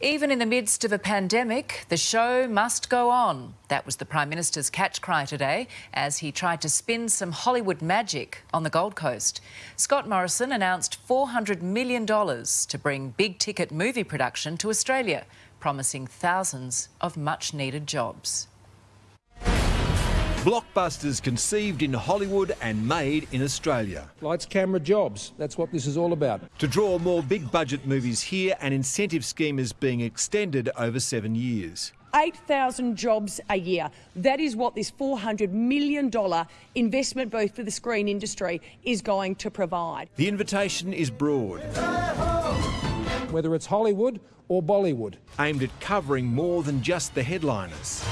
Even in the midst of a pandemic, the show must go on. That was the Prime Minister's catch cry today as he tried to spin some Hollywood magic on the Gold Coast. Scott Morrison announced $400 million to bring big ticket movie production to Australia, promising thousands of much needed jobs. Blockbusters conceived in Hollywood and made in Australia. Lights, camera, jobs. That's what this is all about. To draw more big budget movies here, an incentive scheme is being extended over seven years. 8,000 jobs a year. That is what this $400 million investment boost for the screen industry is going to provide. The invitation is broad. Whether it's Hollywood or Bollywood. Aimed at covering more than just the headliners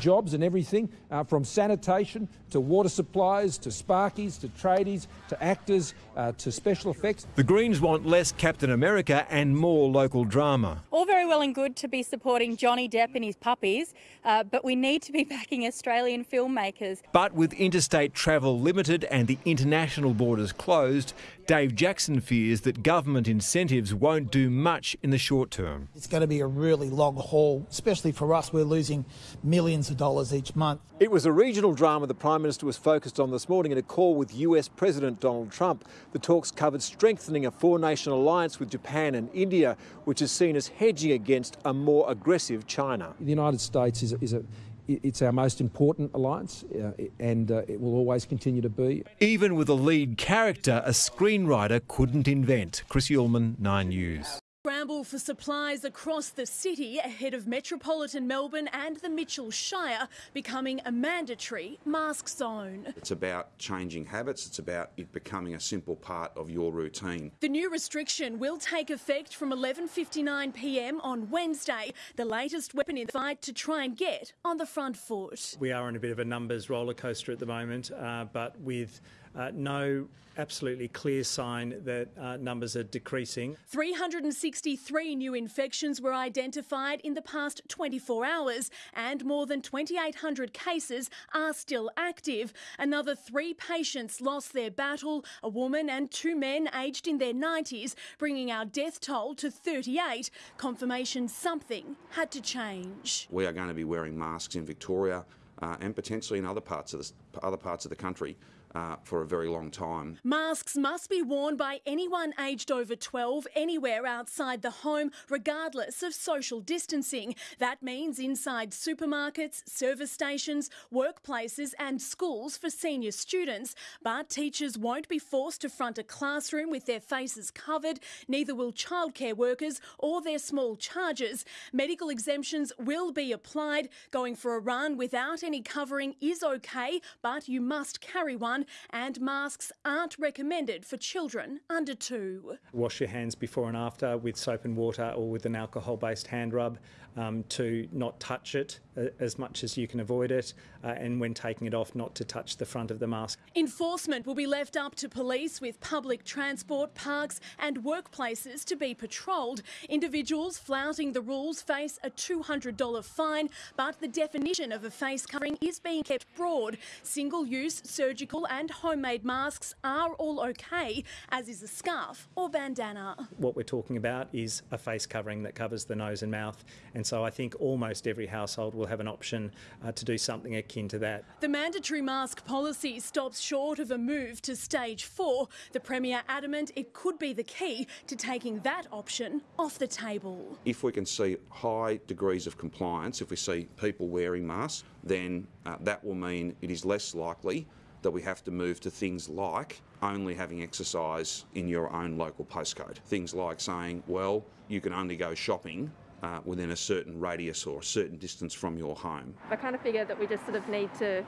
jobs and everything uh, from sanitation to water supplies to sparkies to tradies to actors uh, to special effects. The Greens want less Captain America and more local drama. All very well and good to be supporting Johnny Depp and his puppies, uh, but we need to be backing Australian filmmakers. But with interstate travel limited and the international borders closed, Dave Jackson fears that government incentives won't do much in the short term. It's going to be a really long haul, especially for us. We're losing millions of dollars each month. It was a regional drama the Prime Minister was focused on this morning in a call with US President Donald Trump. The talks covered strengthening a four nation alliance with Japan and India, which is seen as hedging against a more aggressive China. The United States is a, is a it's our most important alliance uh, and uh, it will always continue to be. Even with a lead character, a screenwriter couldn't invent. Chris Uhlmann, 9 News. Scramble for supplies across the city ahead of metropolitan Melbourne and the Mitchell Shire becoming a mandatory mask zone. It's about changing habits, it's about it becoming a simple part of your routine. The new restriction will take effect from 11:59 p.m. on Wednesday, the latest weapon in the fight to try and get on the front foot. We are in a bit of a numbers roller coaster at the moment, uh, but with uh, no absolutely clear sign that uh, numbers are decreasing. 363 new infections were identified in the past 24 hours, and more than 2,800 cases are still active. Another three patients lost their battle, a woman and two men aged in their 90s, bringing our death toll to 38. Confirmation something had to change. We are going to be wearing masks in Victoria uh, and potentially in other parts of the, other parts of the country uh, for a very long time. Masks must be worn by anyone aged over 12 anywhere outside the home, regardless of social distancing. That means inside supermarkets, service stations, workplaces, and schools for senior students. But teachers won't be forced to front a classroom with their faces covered, neither will childcare workers or their small charges. Medical exemptions will be applied. Going for a run without any covering is okay, but you must carry one and masks aren't recommended for children under two. Wash your hands before and after with soap and water or with an alcohol based hand rub um, to not touch it uh, as much as you can avoid it, uh, and when taking it off, not to touch the front of the mask. Enforcement will be left up to police with public transport, parks, and workplaces to be patrolled. Individuals flouting the rules face a $200 fine, but the definition of a face covering is being kept broad. Single use, surgical, and homemade masks are all okay, as is a scarf or bandana. What we're talking about is a face covering that covers the nose and mouth, and so I think almost every household will have an option uh, to do something akin to that. The mandatory mask policy stops short of a move to stage four. The Premier adamant it could be the key to taking that option off the table. If we can see high degrees of compliance, if we see people wearing masks, then uh, that will mean it is less likely that we have to move to things like only having exercise in your own local postcode. Things like saying, well, you can only go shopping uh, within a certain radius or a certain distance from your home. I kind of figure that we just sort of need to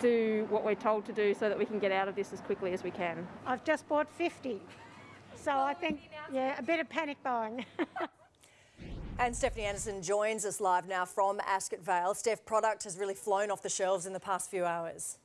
do what we're told to do so that we can get out of this as quickly as we can. I've just bought 50, so I think, yeah, a bit of panic buying. And Stephanie Anderson joins us live now from Ascot Vale. Steph, product has really flown off the shelves in the past few hours.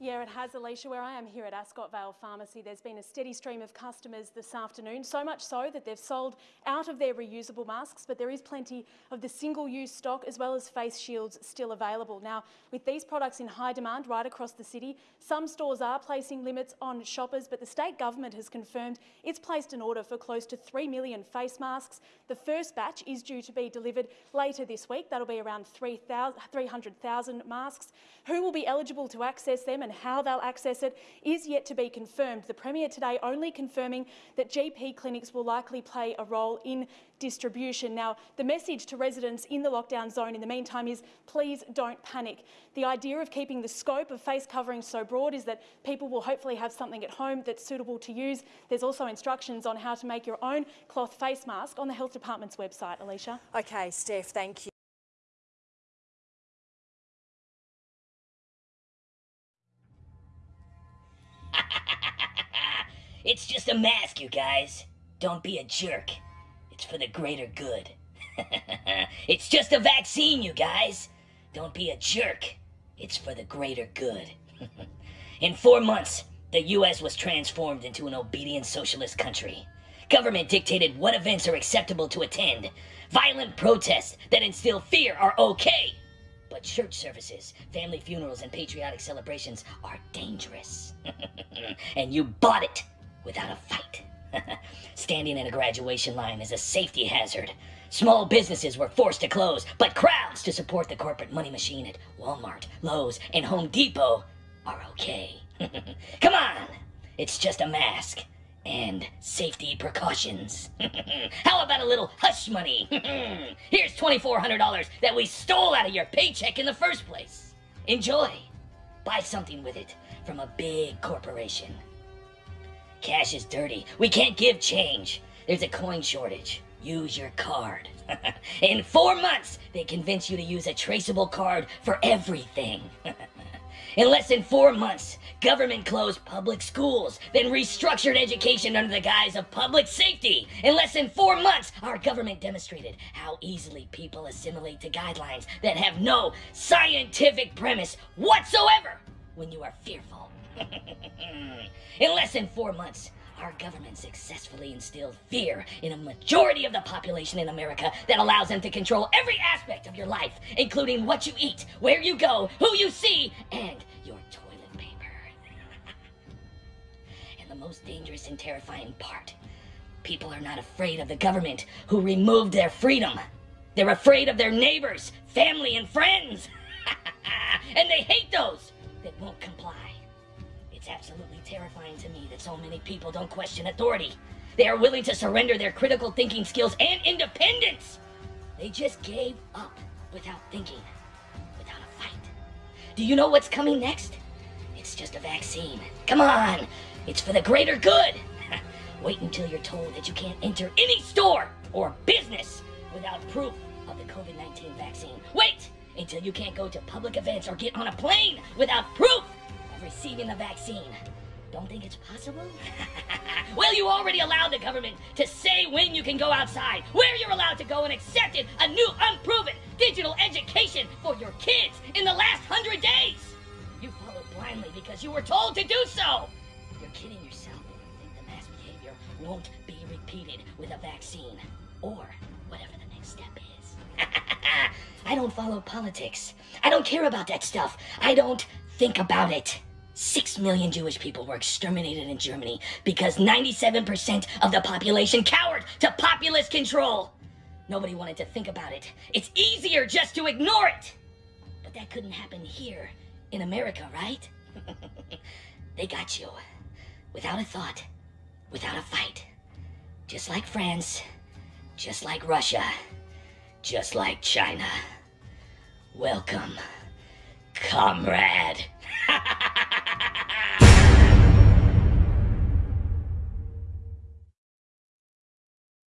Yeah, it has, Alicia. Where I am here at Ascot Vale Pharmacy, there's been a steady stream of customers this afternoon, so much so that they've sold out of their reusable masks, but there is plenty of the single-use stock as well as face shields still available. Now, with these products in high demand right across the city, some stores are placing limits on shoppers, but the state government has confirmed it's placed an order for close to 3 million face masks. The first batch is due to be delivered later this week. That'll be around 300,000 masks. Who will be eligible to access them and how they'll access it is yet to be confirmed. The Premier today only confirming that GP clinics will likely play a role in distribution. Now, the message to residents in the lockdown zone in the meantime is please don't panic. The idea of keeping the scope of face coverings so broad is that people will hopefully have something at home that's suitable to use. There's also instructions on how to make your own cloth face mask on the Health Department's website, Alicia. Okay, Steph, thank you. Mask, you guys. Don't be a jerk. It's for the greater good. it's just a vaccine, you guys. Don't be a jerk. It's for the greater good. In four months, the U.S. was transformed into an obedient socialist country. Government dictated what events are acceptable to attend. Violent protests that instill fear are okay. But church services, family funerals, and patriotic celebrations are dangerous. and you bought it without a fight. Standing in a graduation line is a safety hazard. Small businesses were forced to close, but crowds to support the corporate money machine at Walmart, Lowe's, and Home Depot are okay. Come on! It's just a mask. And safety precautions. How about a little hush money? Here's $2,400 that we stole out of your paycheck in the first place. Enjoy. Buy something with it from a big corporation. Cash is dirty. We can't give change. There's a coin shortage. Use your card. In four months, they convince you to use a traceable card for everything. In less than four months, government closed public schools, then restructured education under the guise of public safety. In less than four months, our government demonstrated how easily people assimilate to guidelines that have no scientific premise whatsoever when you are fearful. In less than four months, our government successfully instilled fear in a majority of the population in America that allows them to control every aspect of your life, including what you eat, where you go, who you see, and your toilet paper. and the most dangerous and terrifying part people are not afraid of the government who removed their freedom. They're afraid of their neighbors, family, and friends. and they hate those that won't comply. It's absolutely terrifying to me that so many people don't question authority. They are willing to surrender their critical thinking skills and independence. They just gave up without thinking, without a fight. Do you know what's coming next? It's just a vaccine. Come on, it's for the greater good. Wait until you're told that you can't enter any store or business without proof of the COVID 19 vaccine. Wait until you can't go to public events or get on a plane without proof of receiving the vaccine. Don't think it's possible? well, you already allowed the government to say when you can go outside, where you're allowed to go, and accepted a new unproven digital education for your kids in the last hundred days. You followed blindly because you were told to do so. You're kidding yourself if you think the mass behavior won't be repeated with a vaccine or whatever the next step is. I don't follow politics. I don't care about that stuff. I don't think about it. Six million Jewish people were exterminated in Germany because 97% of the population cowered to populist control. Nobody wanted to think about it. It's easier just to ignore it. But that couldn't happen here in America, right? they got you. Without a thought, without a fight. Just like France, just like Russia, just like China. Welcome, comrade.